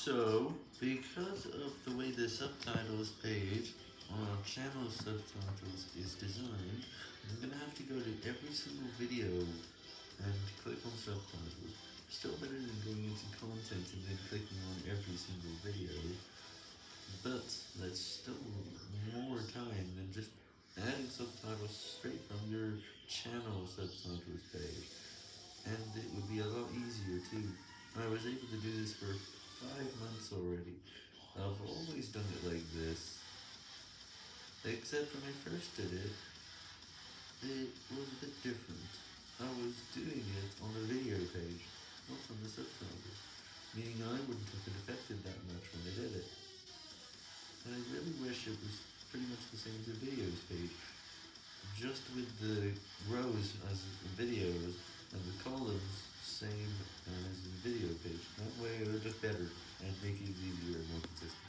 So, because of the way the subtitles page on our channel subtitles is designed, I'm gonna have to go to every single video and click on subtitles. Still better than going into content and then clicking on every single video, but that's still more time than just adding subtitles straight from your channel subtitles page. And it would be a lot easier too. I was able to do this for five months already. I've always done it like this. Except when I first did it, it was a bit different. I was doing it on the video page, not on the subtitles, meaning I wouldn't have been affected that much when I did it. And I really wish it was pretty much the same as the videos page, just with the rows as That way they're just better and make it easier and more consistent.